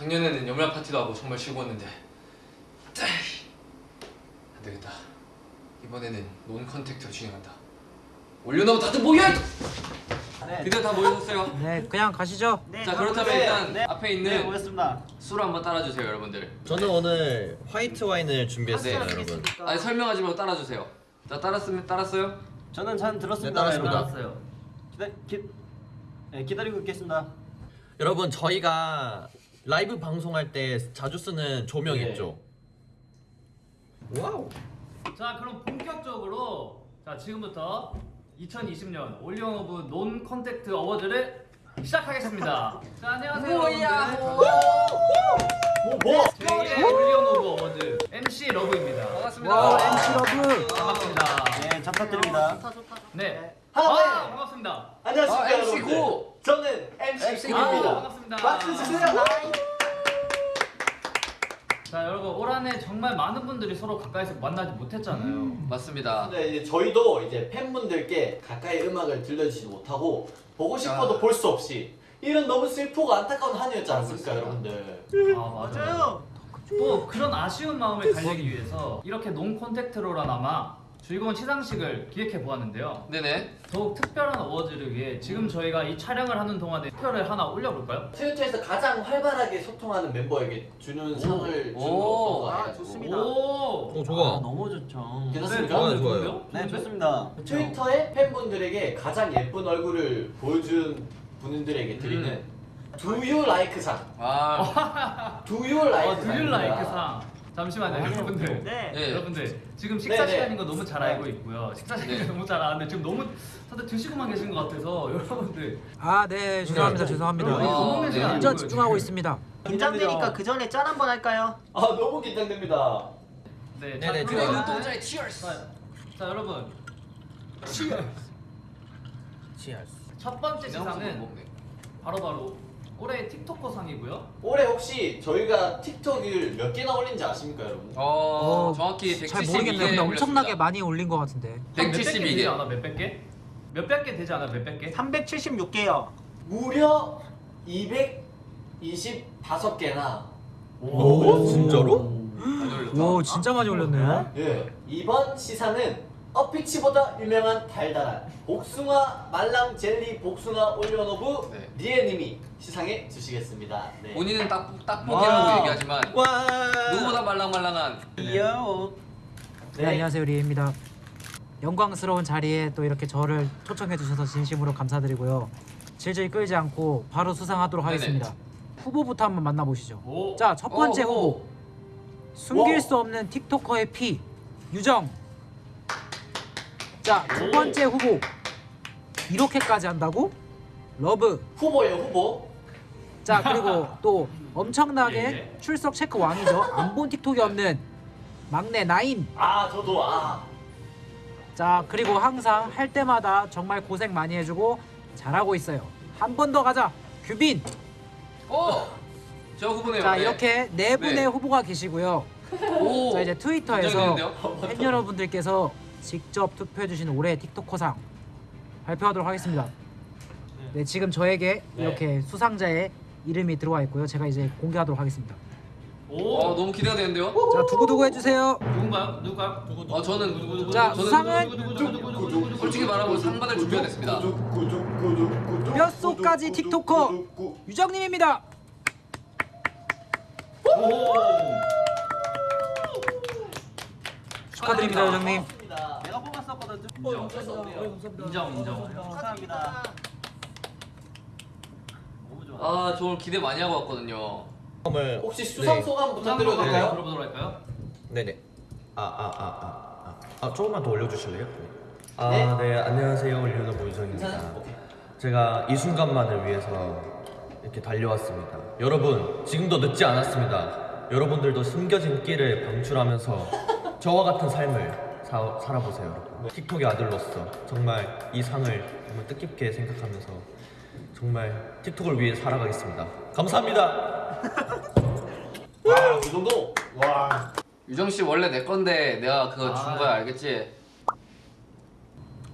작년에는 연말 파티도 하고 정말 즐거웠는데 안 되겠다. 이번에는 non-contact로 진행한다. 올려놓고 다들 모여! 드디어 다 모여졌어요. 네, 그냥 가시죠. 네, 자 그렇다면 네, 일단 네. 앞에 네, 있는 모였습니다. 술 한번 따라주세요 여러분들. 저는 오늘 화이트 와인을 준비했어요, 네. 여러분. 아니 설명하지 말고 따라주세요. 자 따랐으면 따랐어요? 저는 잘 들었습니다. 네, 따랐습니다. 일어났어요. 기다 기, 네, 기다리고 있겠습니다. 여러분, 저희가 라이브 방송할 때 자주 쓰는 조명 네. 있죠? Wow. 자 그럼 본격적으로 자 지금부터 2020년 올리언 오브 non-contact award를 시작하겠습니다. 자 안녕하세요 뭐야? 뭐? 제1회 올리언 오브 award MC 러브입니다. 반갑습니다. 와, MC 러브. 반갑습니다. 네, 잘 부탁드립니다. 네. 하나, 아 네. 반갑습니다. 안녕하십니까 아, MC 여러분들. 고! 저는 MC MC 아, 고입니다. 반갑습니다. 박수 주세요. 자 여러분 올 한해 정말 많은 분들이 서로 가까이서 만나지 못했잖아요. 맞습니다. 근데 이제 저희도 이제 팬분들께 가까이 음악을 들려주지 못하고 보고 싶어도 아. 볼수 없이 이런 너무 슬프고 안타까운 한 해였지 않습니까. 여러분들 아 맞아요. 또 그런 아쉬운 마음을 달래기 위해서 이렇게 non contact로라나마 즐거운 시상식을 기획해 보았는데요. 네네. 더욱 특별한 어워즈를 위해 지금 저희가 이 촬영을 하는 동안에 투표를 하나 올려볼까요? 트위터에서 가장 활발하게 소통하는 멤버에게 주는 상을 주는 거 오. 아, 좋습니다. 오. 어, 좋아. 아, 너무 좋죠. 괜찮습니까? 좋아요, 좋아요. 좋은데요? 네? 좋습니다. 트위터에 팬분들에게 가장 예쁜 얼굴을 보여준 분들에게 드리는 음. Do You Like 상 아 Do You Like 어, 두줄 라이크 상. 잠시만요, 여러분들. 네. 예. 여러분들 지금 식사 네, 네. 시간인 거 너무 잘 알고 있고요. 식사 시간 네. 너무 잘 아는데 지금 너무 다들 드시고만 계신 것 같아서 여러분들 아, 네, 죄송합니다. 죄송합니다. 아, 네. 완전 아니고요, 집중하고. 있습니다. 긴장되니까 그 전에 짠 한번 할까요? 아 너무 긴장됩니다 네, 네네, 눈동자의 치얼스. 자, 자 여러분 치얼스. 첫 번째 시상은 바로바로 올해 틱토커 상이고요. 올해 혹시 저희가 틱톡을 몇 개나 올린지 아십니까 여러분? 어, 어, 정확히 172개 잘 모르겠네요. 근데 엄청나게 많이 올린 것 같은데. 몇백 개 되지 172개. 않아? 몇백 개? 몇백 개 되지 않아? 몇백 개? 376개요. 무려 225개나 오, 진짜로? 올렸다. 와, 진짜 많이 올렸네. 예 이번 시상은 어피치보다 유명한 달달한 복숭아 말랑 젤리 복숭아 올려놓부 네. 니에님이 시상해 주시겠습니다 네. 본인은 딱 딱복이라고 와. 얘기하지만 와. 누구보다 말랑말랑한 귀여워. 네, 안녕하세요. 리에입니다. 영광스러운 자리에 또 이렇게 저를 초청해 주셔서 진심으로 감사드리고요. 질질 끌지 않고 바로 수상하도록 네네. 하겠습니다. 후보부터 한번 만나보시죠. 오. 자, 첫 번째 오, 오. 후보. 숨길 와. 수 없는 틱토커의 피. 유정. 자, 두 번째 후보. 이렇게까지 한다고? 러브. 후보예요 후보 자, 그리고 또 엄청나게 예. 출석 체크 왕이죠. 안 본 틱톡이 없는 막내 나인. 아 저도 아 자 그리고 항상 할 때마다 정말 고생 많이 해주고 잘하고 있어요 한 번 더 가자 규빈 어! 저 후보네요. 자 네. 이렇게 네 분의 네. 후보가 계시고요 오. 자 이제 트위터에서? 팬 여러분들께서 직접 투표해주신 올해 틱토커상 발표하도록 하겠습니다. 네. 지금 저에게 네. 이렇게 수상자의 이름이 들어와 있고요. 제가 이제 공개하도록 하겠습니다. 오. 어, 너무 기대가 되는데요? 자 두구두구 해주세요. 누군가요? 어, 저는 누구 누구 자, 저는 수상은 누구, 누구, 누구, 누구, 누구, 누구, 솔직히 말하고 상 받을 준비가 됐습니다. 몇 소까지 틱토커 유정님입니다. 축하드립니다. 유정님. 인정. 어쩔 수 없네요 인정 인정. 감사합니다. 너무 좋아. 아, 저 오늘 기대 많이 하고 왔거든요. 을 혹시 수상 네. 소감 부탁 부탁드려도 될까요? 들어보도록 할까요? 네네. 아, 아, 아, 아, 아, 아, 조금만 더 올려주실래요? 아, 네. 네, 안녕하세요. 괜찮아요? 오케이 제가 이 순간만을 위해서 이렇게 달려왔습니다. 여러분, 지금도 늦지 않았습니다. 여러분들도 숨겨진 끼를 방출하면서 저와 같은 삶을 사, 살아보세요, 여러분. 틱톡의 아들로서 정말 이 상을 정말 뜻깊게 생각하면서 정말 틱톡을 위해 살아가겠습니다. 감사합니다. 와이 정도? 와 유정 씨 원래 내 건데 내가 그거 준 아. 거야, 알겠지?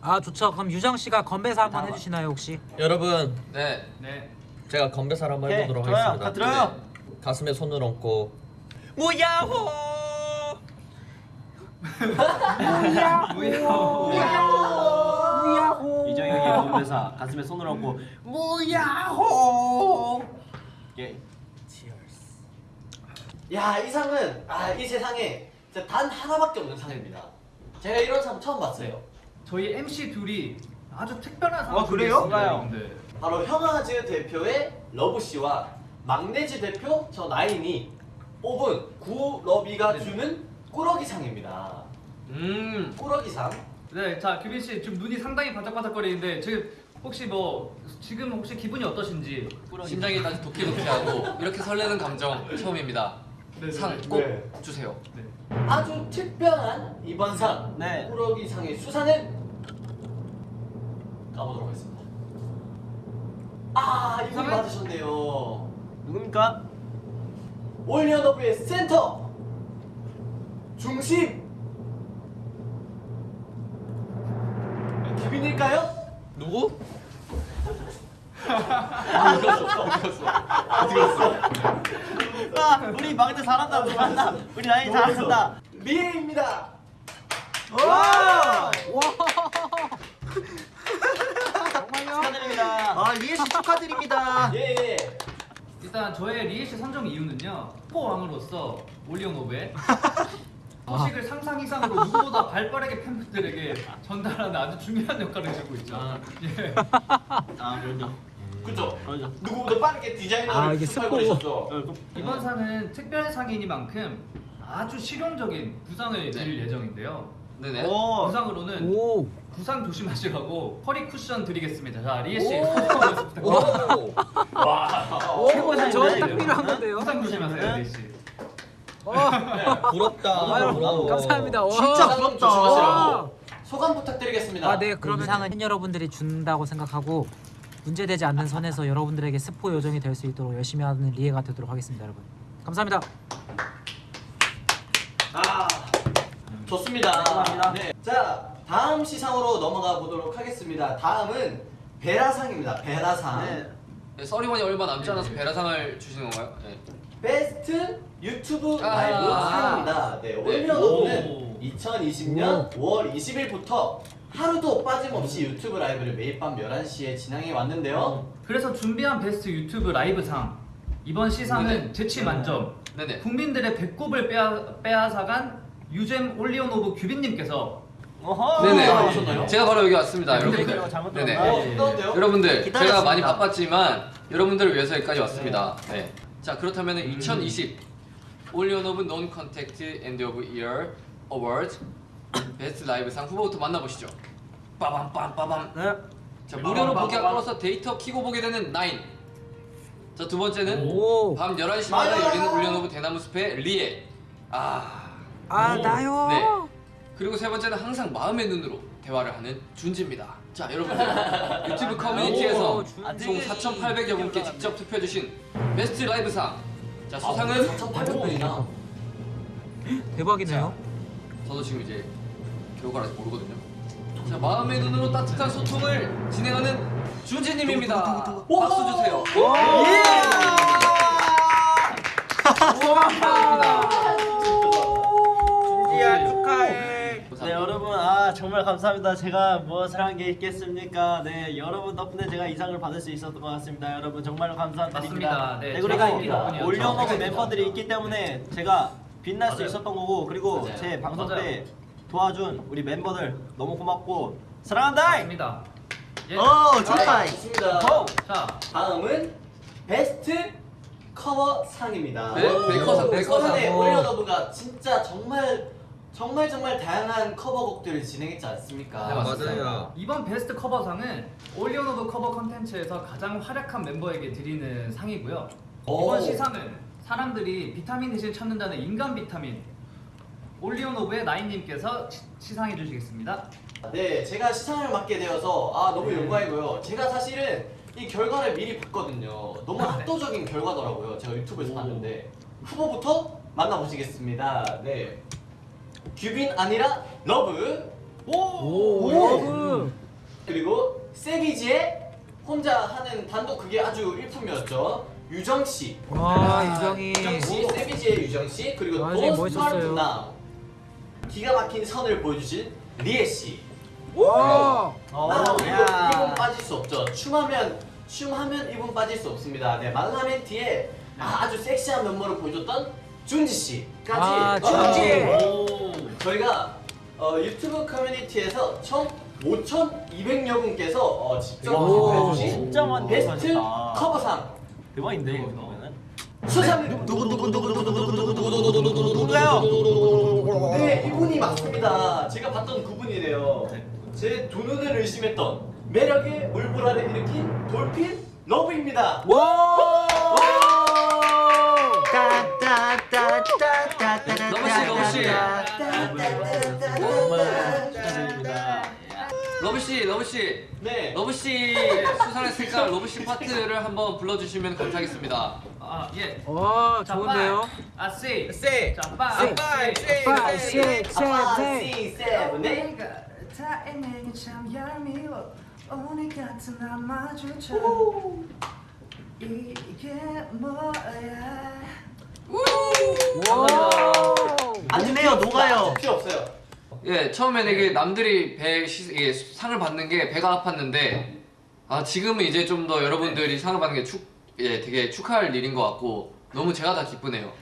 아 좋죠 그럼 유정씨가 건배사 한번 해주시나요 혹시? 여러분, 네. 네. 제가 건배사를 한번 오케이, 해보도록 좋아요. 하겠습니다. 다 들어요. 가슴에 손을 얹고 무야호 이정혁의 몸매사 가슴에 손을 얹고 무야호. 예. 야, 이 상은 아, 이 세상에 단 하나밖에 없는 상입니다. 제가 이런 상 처음 봤어요. 저희 MC 둘이 아주 특별한 상을 아, 그래요? 뭔가요? 여러분들. 바로 형아즈 대표의 러브 씨와 막내즈 대표 저 나인이 뽑은 구러비가 네. 주는 꾸러기 상입니다. 음 꾸러기 상. 네, 자 규빈 씨 지금 눈이 상당히 반짝반짝거리는데 지금 혹시 뭐 지금 혹시 기분이 어떠신지 심장이 다시 도끼도끼하고 이렇게 설레는 감정 처음입니다. 네, 네, 상 네. 꼭 네. 주세요. 아주 특별한 이번 상 네. 꾸러기 상의 수상은 가보도록 하겠습니다. 아 상은? 받으셨네요. 누굽니까? 올리언 오브의 센터 중심 규빈일까요? 누구? 아, 우리 막내 잘한다. 우리 잘한다. 우리 라인 잘한다. 리에입니다. 와! 정말요? 축하드립니다. 아, 리에 씨 축하드립니다. 예. 예. 일단 저의 리에 씨 선정 이유는요 포 왕으로서 올리오노브의 소식을 상상 이상으로 누구보다 발 빠르게 팬분들에게 전달하는 아주 중요한 역할을 해주고 있죠. 예. 아, 그럼요. 그죠? 그럼요. 누구보다 빠르게 디자이너를 아, 이게 추천하고 스포. 계셨죠? 이번 상은 특별 상이니만큼 아주 실용적인 구상을 드릴 예정인데요. 네네. 오. 구상으로는 오. 구상 조심하시라고 허리 쿠션 드리겠습니다. 자 리에 씨 오. 오, 최고의 저 상인데, 딱 이거? 필요한 응? 건데요. 구상 조심하세요 리에 씨. 부럽다 아유, 부러워. 감사합니다. 와. 진짜 상 부럽다. 소감 부탁드리겠습니다. 아, 네. 그러면 상은 팬 여러분들이 준다고 생각하고 문제되지 않는 선에서 여러분들에게 스포 요정이 될 수 있도록 열심히 하는 리에가 되도록 하겠습니다, 여러분. 감사합니다. 아, 좋습니다. 감사합니다. 네. 자, 다음 시상으로 넘어가 보도록 하겠습니다. 다음은 베라상입니다. 베라상. 네. 네, 서리원이 얼마 남지 않아서 베라상을 주시는 건가요? 네. 베스트 유튜브 아. 라이브 상입니다. 네, 온리원오브는 오. 2020년 5월 20일부터 하루도 빠짐없이 유튜브 라이브를 매일 밤 11시에 진행해 왔는데요. 그래서 준비한 베스트 유튜브 라이브 상 이번 시상은 네네. 재치 만점 네네. 국민들의 배꼽을 빼앗, 빼앗아간 유잼 온리원오브 규빈님께서 어허. 네네. 아? 제가 바로 여기 왔습니다, 그래요? 여러분들. 잘못 네네. 어? 여러분들 제가 기다렸습니다. 많이 바빴지만 여러분들을 위해서 여기까지 왔습니다. 네. 자 그렇다면 2020 온리원오브 non contact end of year award 베스트 라이브상 후보부터 만나보시죠. 빠밤 빰 빠밤. 네. 자 무료로 빠밤. 끌어서 데이터 키고 보게 되는 나인. 자 두 번째는 오. 밤 11시마다 맞아요. 열리는 온리원오브 대나무 숲의 리에. 아 아, 오. 나요. 네. 그리고 세 번째는 항상 마음의 눈으로 대화를 하는 준지입니다. 자 여러분들 유튜브 커뮤니티에서 오, 준지. 총 4,800여 분께 직접 투표해주신 베스트 라이브상 자 수상은 4,800분이나. 대박이네요. 저도 지금 이제 결과를 아직 모르거든요. 자 마음의 눈으로 따뜻한 소통을 진행하는 준지님입니다. 박수 주세요. 축하드립니다. 정말 감사합니다. 제가 무엇을 한 게 있겠습니까? 네 여러분 덕분에 제가 이 상을 받을 수 있었던 것 같습니다. 여러분 정말로 감사드립니다. 맞습니다. 네, 있기 덕분이었죠. 올려놓은 제가 멤버들이 있기 때문에 제가 빛날 수 맞아요. 있었던 거고 그리고 맞아요. 제 방송 맞아요. 때 도와준 우리 멤버들 너무 고맙고 사랑한다. 맞습니다. 예. 어 아, 좋습니다. 고! 자 다음은 베스트 커버 상입니다. 네, 베이커상, 베이커상. 최근에 오. 온리원오브가 진짜 정말 정말 정말 다양한 커버곡들을 진행했지 않습니까? 네, 맞습니다. 이번 베스트 커버상은 온리원오브 커버 컨텐츠에서 가장 활약한 멤버에게 드리는 상이고요. 오. 이번 시상은 사람들이 비타민 대신 찾는다는 인간 비타민 온리원오브의 나인님께서 시- 시상해 주시겠습니다. 네, 제가 시상을 맡게 되어서 아 너무 영광이고요. 제가 사실은 이 결과를 미리 봤거든요. 너무 압도적인 결과더라고요. 제가 유튜브에서 봤는데 후보부터 만나보시겠습니다. 네, 규빈 아니라 러브. 오, 오, 러브. 그리고 세기지의 혼자 하는 단독 그게 아주 일품이었죠. 유정씨. 와 아, 유정이. 유정씨 세기지의 유정씨 그리고 노 스마트 나 기가 막힌 선을 보여주신 리에씨. 와 어, 아, 어, 이분, 빠질 수 없죠. 춤하면 춤하면 이분 빠질 수 없습니다. 네 Malamente에 네. 아주 섹시한 면모를 보여줬던 어. 준지 씨까지. 아, 준지. 저희가 어, 유튜브 커뮤니티에서 총 5,200여 분께서 어, 직접 투표해주신 베스트 커버상. 대박인데 네, 그러면은 수상. 누구누구누구누구누구누구누구누구누구누구누구누구누구요 누구 네 이분이 맞습니다 제가 봤던 그분이래요 제 두 눈을 의심했던 매력의 물보라를 일으킨 돌핀 러브입니다 와! 와! 따따따 정말 축하드립니다. 러브 씨, 러브 씨, 네. 러브 씨 수상했으니까 러브 씨 파트를 한번 불러주시면 감사하겠습니다. 아 예. 와 자, 좋은데요? 아 세. 세. 자 빠. 세. 세. Five, six, 아빠, eight. 내가 다행히 참 얄미워 오늘 같은 날 마주쳐 이게 뭐야 와. 안 돼요, 녹아요. 필요 없어요. 예, 처음에는 이게 남들이 배 시, 이게 상을 받는 게 배가 아팠는데 아 지금은 이제 좀 더 여러분들이 상을 받는 게 축, 예, 되게 축하할 일인 것 같고 너무 제가 다 기쁘네요.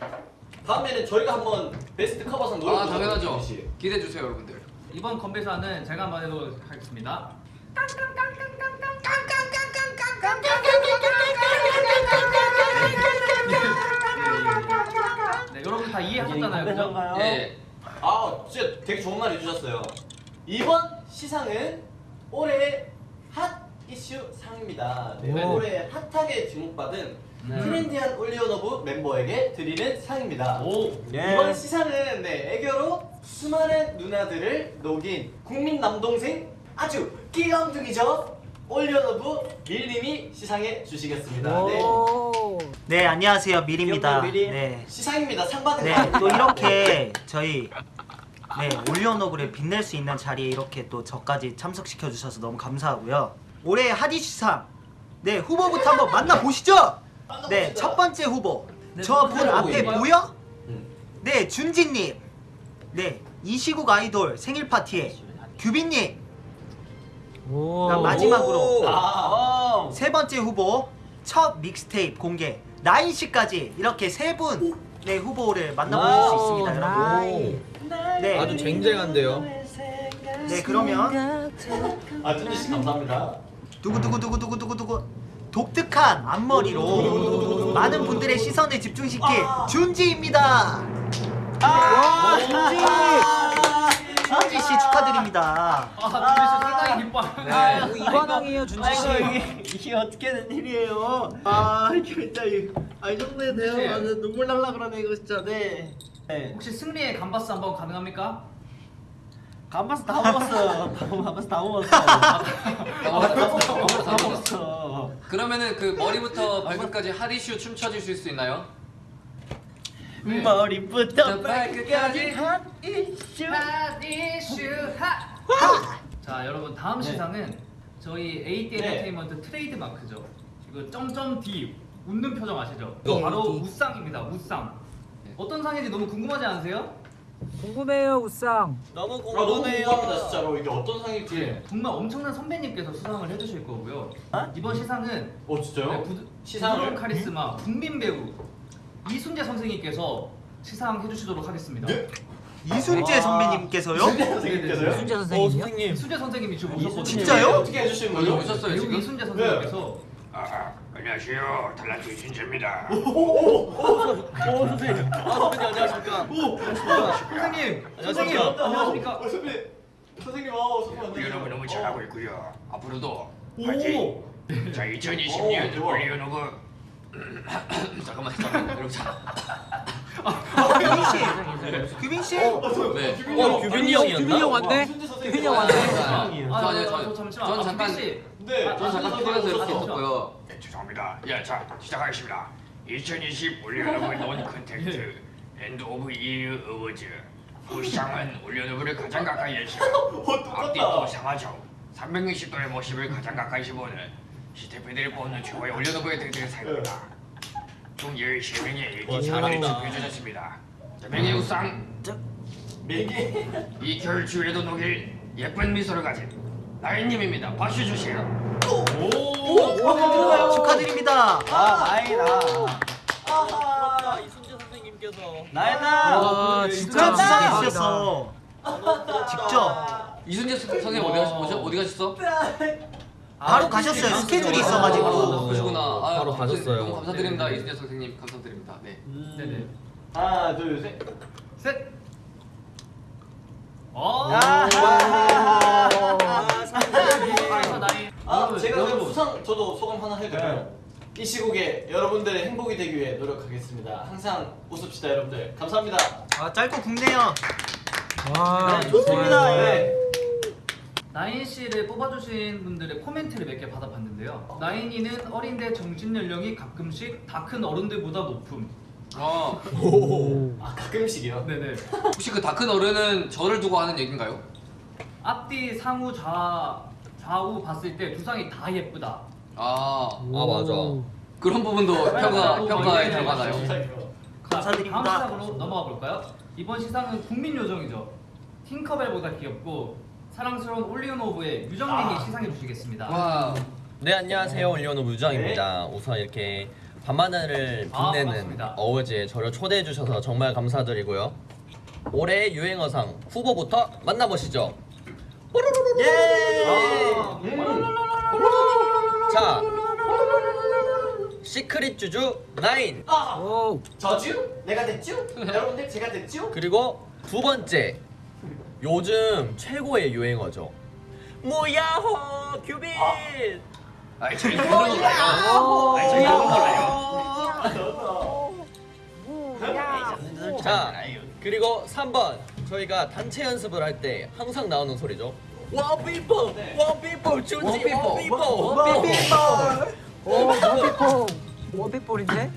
다음에는 저희가 한번 베스트 커버상 노래 아 당연하죠. 씨. 기대해 주세요, 여러분들. 이번 건배사는 제가 한번 해보도록 하겠습니다. 네, 여러분 다 이해하셨잖아요, 그죠? 예, 아 진짜 되게 좋은 말 해주셨어요. 이번 시상은 올해의 핫 이슈 상입니다. 네, 오. 올해 핫하게 지목받은 네. 트렌디한 온리원오브 멤버에게 드리는 상입니다. 오. 예. 이번 시상은 네, 애교로 수많은 누나들을 녹인 국민 남동생 아주 끼감둥이죠. 온리원오브 밀님이 시상해 주시겠습니다. 네. 오. 네 안녕하세요 밀입니다. 귀엽다, 밀이. 네. 시상입니다. 상 받은 네, 거또 이렇게 저희 네 올리언오브를 빛낼 수 있는 자리에 이렇게 또 저까지 참석시켜 주셔서 너무 감사하고요. 올해 하디슈상 네 후보부터 한번 만나 보시죠. 네 첫 번째 후보 저분 앞에 보여? 음. 네 준지님, 네 이시국 아이돌 생일 파티에 규빈님, 마지막으로 아, 세 번째 후보 첫 믹스테이프 공개 나인 씨까지 이렇게 세분네 후보를 만나보실 수 있습니다, 여러분. 네. 아주 쟁쟁한데요. 네 그러면 아 준지 씨 감사합니다. 두구두구두구두구두구두구 독특한 앞머리로 많은 분들의 시선을 집중시킬 준지입니다. 아, 준지 씨 축하드립니다. 아, 준비 씨 상당히 기뻐하는. 네. 오, 이관왕이에요 준지 아이고 씨. 이게, 이게 어떻게 된 일이에요? 아 이게 진짜 이- 아, 이 정도에 대해 혹시- 완전 눈물 날라 그러네 이거 진짜 네. 네. 혹시 승리의 감바스 한번 가능합니까? 감바스 다 먹었어. 감바스 다 먹었어. 어, 다 먹었어. 그러면은 그 머리부터 발끝까지 하디슈 춤 춰 주실 수 있나요? 네. 머리부터 발끝까지 핫 이슈. 자, 여러분 다음 시상은 저희 8D 네. 엔터테인먼트 트레이드 마크죠. 이거 점점 D 웃는 표정 아시죠? 네, 바로 D. 우상입니다. 우상. 네. 어떤 상인지 너무 궁금하지 않으세요? 궁금해요 우상. 너무 아, 너무 궁금해요. 진짜로 이게 어떤 상일지. 정말 엄청난 선배님께서 수상을 해주실 거고요. 이번 시상은 어 진짜요? 네, 부드, 시상을? 부드러운 카리스마 국민 배우 이순재 선생님께서 시상해 주시도록 하겠습니다. 네? 이순재 선배님께서요? 준지 선생님께서요? 순재 어 선생님이요? 선생님. 이순재 선생님이 지금 오셨거든요. 진짜요? 어떻게 해주시는 거죠? 오셨어요 지금? 이순재 선생님께서 아, 안녕하세요. 달라트 신재입니다. 오 선생님. 아 선배님 안녕하십니까? 선생님, 선생님 안녕하십니까? 안녕하십니까? 어, 선배 선생님 아 선배 우리 안녕하세요. 여러분 너무 잘하고 있고요. 앞으로도 오. 파이팅. 자, 2020년 오, 좋아. 우리 연호부 잠깐만 잠깐만 여러분 자, 규빈 씨, 규빈 씨. 네. 어, 규빈이 형이었나? 규빈이 형 왔네. 규빈이 형 아, 왔네. 저 아, 아니요 저, 저, 저 잠시만. 전 아, 잠깐. 네. 아, 전 잠깐 아, TV에서 이렇게 아, 있었고요 네, 죄송합니다. 예, 자, 시작하겠습니다. 2020 우리 연호부 논 컨텐츠 엔드 오브 이어 어워즈 우상은 연호부를 가장 가까이 해시고 앞뒤 또 상하죠. 360도의 모습을 가장 가까이서 보는 스태프들이 뽑는 최고의 올려놓고의 득들의 사입니다 총 13명의 와, 일기 잘한다. 참여해 주셨습니다. 자, 명예우상 매개 이 추위에도 녹일 예쁜 미소를 가진 나인님입니다. 박수 주세요. 축하드립니다. 아 나이다. 아하 이순재 선생님께서 나이다. 와 진짜 진짜 있었어. 직접 이순재 선- 선생님 어디 가셨 어디, 어디 가셨어? 바로 가셨어요. 스케줄이 있어가지고. 아, 그러시구나. 아, 바로 가셨어요. 너무 감사드립니다, 이순재 선생님. 감사드립니다. 네. 네네. 하나 둘 셋 셋. 어. 아하하하. 아. 아 제가. 수상 저도 소감 하나 해드려요 이 시국에 여러분들의 행복이 되기 위해 노력하겠습니다 항상 웃읍시다 여러분들 감사합니다 아 짧고 굵네요. 와 네, 좋습니다. 좋아요. 예. 나인 씨를 뽑아주신 분들의 코멘트를 몇 개 받아봤는데요. 나인이는 어린데 정신 연령이 가끔씩 다 큰 어른들보다 높음. 어, 아 가끔씩이요 네네. 혹시 그 다 큰 어른은 저를 두고 하는 얘기인가요? 앞뒤 상우 좌 좌우 봤을 때 두상이 다 예쁘다. 아, 아 맞아. 그런 부분도 평가 평가에 들어가나요? 감사드립니다. 다음 시상으로 넘어가 볼까요? 이번 시상은 국민 요정이죠. 팅커벨보다 귀엽고 사랑스러운 올리오노브의 유정님이 시상해 주시겠습니다. 와, 네 안녕하세요 올리오노 무장입니다. 우선 이렇게 밤하늘을 아, 빛내는 반갑습니다. 어워즈에 저를 초대해 주셔서 정말 감사드리고요. 올해 유행어상 후보부터 만나보시죠. 예. 아, 자, 시크릿 주주 9아 오. 저주? 내가 됐죠? 여러분들 제가 됐죠? 그리고 두 번째 요즘 최고의 유행어죠. 무야호 큐빈. 아이 저희 그런 몰라요. 아이 저희 몰라요. 자 그리고 3번 저희가 단체 연습을 할 때 항상 나오는 소리죠. 원피포 원피포 주지 원피포 오 원피폴 원피폴인데?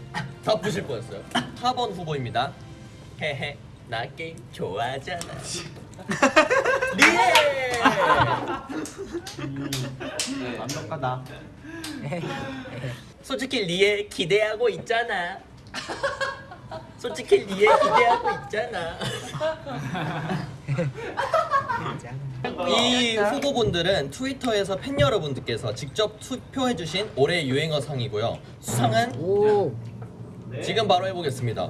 다 부실 뻔했어요. 4번 후보입니다. 헤헤 나 게임 좋아하잖아. 리에 네. 완벽하다. 솔직히 리에 기대하고 있잖아. 솔직히 리에 기대하고 있잖아. 이 후보분들은 트위터에서 팬 여러분들께서 직접 투표해주신 올해 유행어 상이고요. 수상은 오. 지금 바로 해보겠습니다.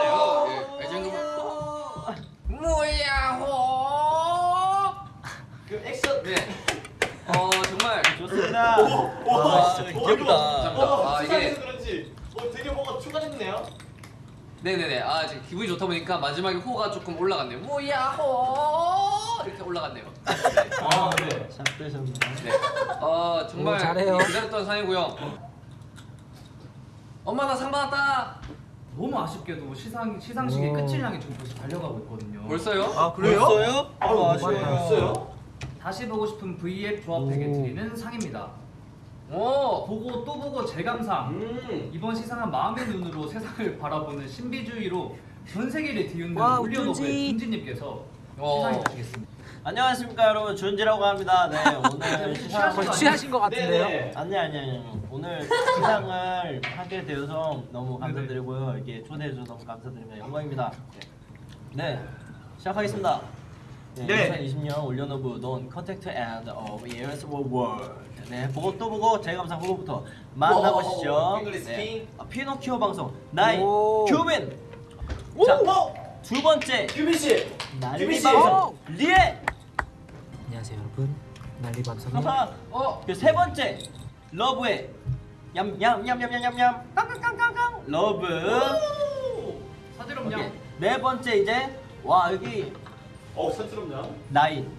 그 액션 네. 어 정말 좋습니다. 와, 진짜 귀엽다. 아, 아, 이게- 그런지 어, 되게 뭐가 추가됐네요. 네네네. 아 지금 기분이 좋다 보니까 마지막에 호가 조금 올라갔네요. 무야호 이렇게 올라갔네요. 네. 아, 네. 잘 되셨네. 네. 어 정말 오, 잘해요. 기다렸던 상이고요. 엄마 나 상 받았다. 너무 아쉽게도 시상 시상식의 오. 끝을 향해 지금 벌써 달려가고 있거든요. 벌써요? 아 그래요? 벌써요? 아우, 아쉬워요. 벌써요? 다시 보고 싶은 V앱 조합에게 오. 드리는 상입니다. 오. 보고 또 보고 재감상. 음. 이번 시상은 마음의 눈으로 세상을 바라보는 신비주의로 전 세계를 뒤흔든 우준지. 준지님께서 어. 시상해 주시겠습니다. 안녕하십니까 여러분 준지라고 합니다. 네 오늘 시상 거의 취하신 것 같은데요? 네네. 아니 아니 아니 오늘 시상을 하게 되어서 너무 감사드리고요 이렇게 초대해 주셔서 너무 감사드립니다 영광입니다. 네, 네 시작하겠습니다. 네, 네. 2020년 올려노브 논 컨택트 앤 of years world 네 보고 또 보고 재감상 후보부터 만나보시죠. 오, 잉글리시 네. 킹. 아, 피노키오 방송 나이 오. 규민 오! 자, 오! 두 번째 규빈 씨. 난리 규빈 씨. 방송 리에 안녕하세요 여러분 난리 방송의 하하 어. 그세 번째 러브의 얌얌얌얌얌얌얌 깡깡깡깡깡 러브 사지럼냥 오케이. 네 번째 이제 와 여기 어우 산스럽냐? 나인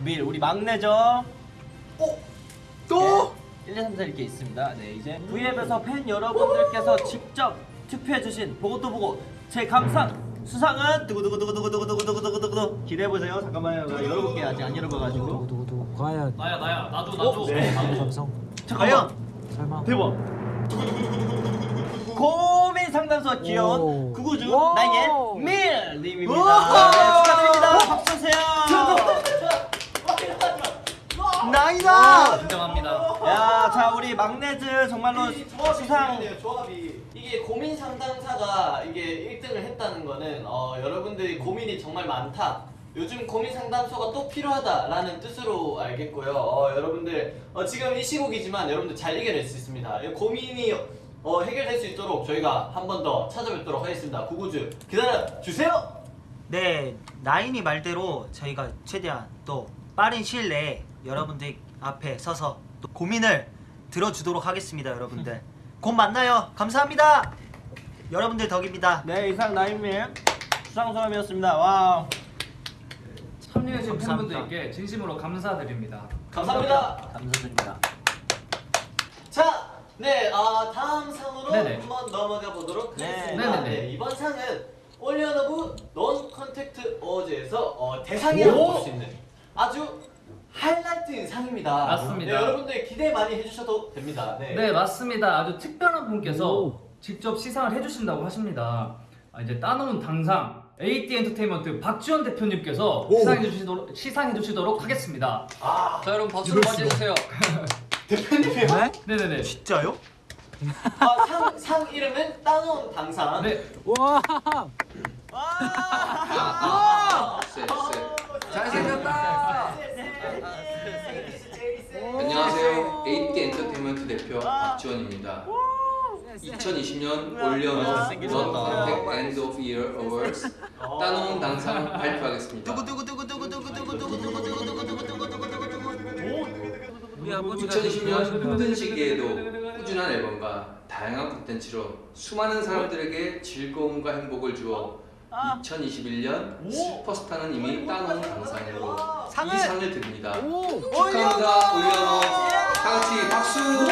밀 우리 막내죠? 오! 또? 네, 1, 2, 3, 4 이렇게 있습니다 네 이제 음. V앱에서 팬 여러분들께서 직접 투표해주신 보고도 보고 제 감상 수상은 두구두구두구두구두구두구두구두구 기대해보세요 잠깐만요 열어볼게 아직 안 열어봐가지고 두구두구 과연 나야 나야 나도 나도 네. 나도 감성 잠깐만 설마 대박 하면서 귀여운 구구주 나의 밀님입니다. 네, 축하드립니다. 박수 주세요. 나이다. 인정합니다. 야자 우리 막내즈 정말로 수상. 조합이 이게 고민 상담사가 이게 1등을 했다는 거는 어, 여러분들이 고민이 정말 많다. 요즘 고민 상담소가 또 필요하다라는 뜻으로 알겠고요. 어, 여러분들 어, 지금 이 시국이지만 여러분들 잘 해결할 수 있습니다. 고민이 어, 해결될 수 있도록 저희가 한 번 더 찾아뵙도록 하겠습니다. 구구즈 기다려 주세요. 네, 나인이 말대로 저희가 최대한 또 빠른 시일 내에 여러분들 앞에 서서 또 고민을 들어주도록 하겠습니다, 여러분들. 곧 만나요. 감사합니다. 여러분들 덕입니다. 네, 이상 나인님 수상소감이었습니다. Wow. 참여해주신 팬분들께 진심으로 감사드립니다. 감사합니다. 감사드립니다. 네, 아 다음 상으로 네네. 한번 넘어가 보도록 네. 하겠습니다. 네. 네, 이번 상은 OnlyOneOf non-contact awards에서 어, 대상이라고 볼 수 있는 아주 하이라이트인 상입니다. 맞습니다. 네, 여러분들 기대 많이 해주셔도 됩니다. 네, 네 맞습니다. 아주 특별한 분께서 오. 직접 시상을 해주신다고 하십니다. 아, 이제 따놓은 당상 8D 엔터테인먼트 박지원 대표님께서 시상해 주시도록, 시상해 주시도록 하겠습니다. 아, 자 여러분 박수로 맞이해주세요. 대표님이요? 네? 네네네. 진짜요? 아, 상, 상 이름은 따놓은 당상. 네. 와. 아, 와. 아, 아, 잘생겼다. 안녕하세요. 8D 엔터테인먼트 대표 박지원입니다. 2020년 OnlyOneOf non-contact end of year awards 따놓은 당상 발표하겠습니다. 두구 두구 두구 2010년 힘든 시기에도 꾸준한 앨범과 다양한 콘텐츠로 수많은 사람들에게 즐거움과 행복을 주어 아. 2021년 슈퍼스타는 이미 따놓은 강상으로 이 상을. 드립니다. 축하합니다. 올려놓 예. 다같이 박수!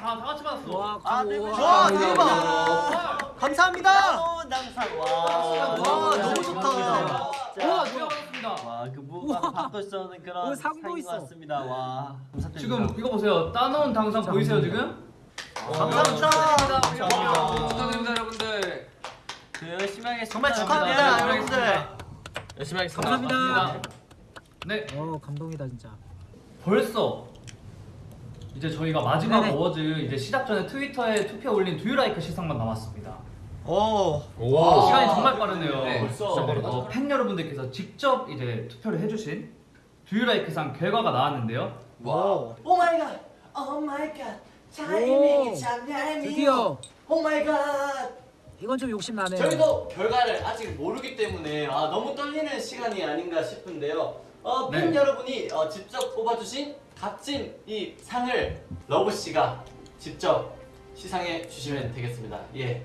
다같이 받았어. 와, 아, 네, 와 대박! 아, 감사합니다! 와, 너무 좋다. 와, 같습니다. 와, 그 무가 바꿀 수 없는 그런 상도 있어. 같습니다. 와, 지금 이거 보세요. 따놓은 당상 보이세요 지금? 감사합니다. 감사합니다. 축하드립니다 여러분들. 네, 열심히 하겠습니다. 정말 축하합니다 여러분들. 열심히 하겠습니다. 감사합니다. 네. 어 감동이다 진짜. 벌써 이제 저희가 마지막 네네. 어워즈 이제 시작 전에 트위터에 투표 올린 두유라이크 시상만 남았습니다. 오. 오. 시간이 정말 빠르네요. 네, 벌써. 네. 어, 팬 여러분들께서 직접 이제 투표를 해주신 do you like상 결과가 나왔는데요. 와. Oh my god. Oh my god. 타이밍이 장난이. 드디어. Oh my god. 이건 좀 욕심 나네요. 저희도 결과를 아직 모르기 때문에 아, 너무 떨리는 시간이 아닌가 싶은데요. 어, 팬 네. 여러분이 어, 직접 뽑아주신 값진 이 상을 러브 씨가 직접 시상해 주시면 되겠습니다. 예.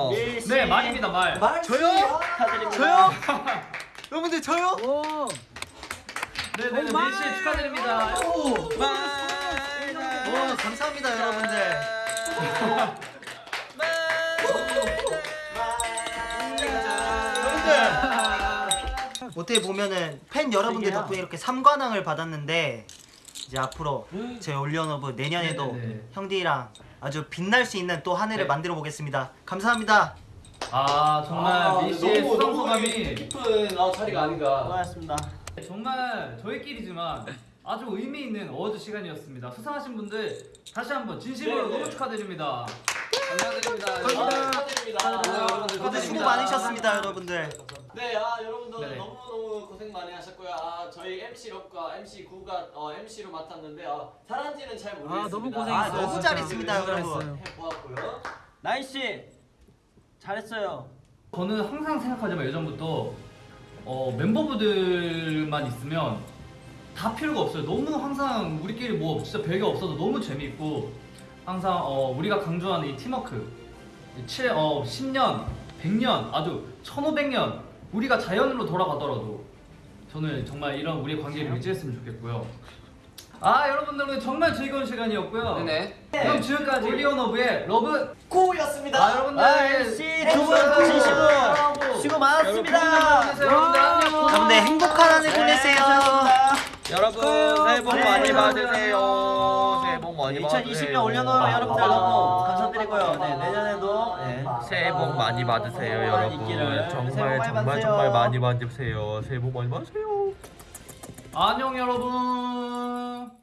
Wow. 네 밀입니다 밀. 밀 저요? 축하드립니다. 저요? 여러분들 저요? 오 네네 밀씨 축하드립니다. 오 감사합니다 여러분들. 여러분들 어떻게 보면은 팬 여러분들 덕분에 이렇게 3관왕을 받았는데 이제 앞으로 제 OnlyOneOf 내년에도 네네네. 형들이랑 아주 빛날 수 있는 또 한 해를 네. 만들어 보겠습니다. 감사합니다. 아 정말 밀씨의 너무 수상 소감이 깊은 아, 자리가 아닌가. 고맙습니다. 정말 저희끼리지만 아주 의미 있는 어워즈 시간이었습니다. 수상하신 분들 다시 한번 진심으로 네네. 너무 축하드립니다. 감사드립니다. 아, 축하드립니다. 아, 여러분들 다들 수고 많으셨습니다 여러분들. 네, 아 여러분들 네네. 너무 너무 고생 많이 하셨고요. 아 저희 MC 럭과 MC 구가 어, MC로 맡았는데 아, 잘한지는 잘 모르겠습니다. 아 너무 고생했어요 아, 너무. 잘했습니다, 여러분. 해보았고요. 나인 씨 잘했어요. 저는 항상 생각하지만 예전부터 어, 멤버분들만 있으면 다 필요가 없어요. 너무 항상 우리끼리 뭐 진짜 별게 없어도 너무 재미있고 항상 어, 우리가 강조하는 이 팀워크 7, 어, 10년, 100년, 아주 1500년 우리가 자연으로 돌아가더라도 저는 정말 이런 우리의 관계를 유지했으면 좋겠고요. 아 여러분들 오늘 정말 즐거운 시간이었고요. 네네. 그럼 지금까지 올리언오브의 러브 고였습니다. 아 여러분들 아, MC 두분 진심으로 수고 많았습니다. 여러분들 행복한 한해 보내세요. 여러분 새해 복 많이 받으세요. 새해 복 많이 받으세요. 2020년 올려놓은 여러분들 너무 감사드리고요. 네, 내년에도 네. 새해 복 많이 받으세요, 여러분. 새해 복 정말 정말. 정말 많이 받으세요. 새해 복 많이 받으세요. 안녕 여러분.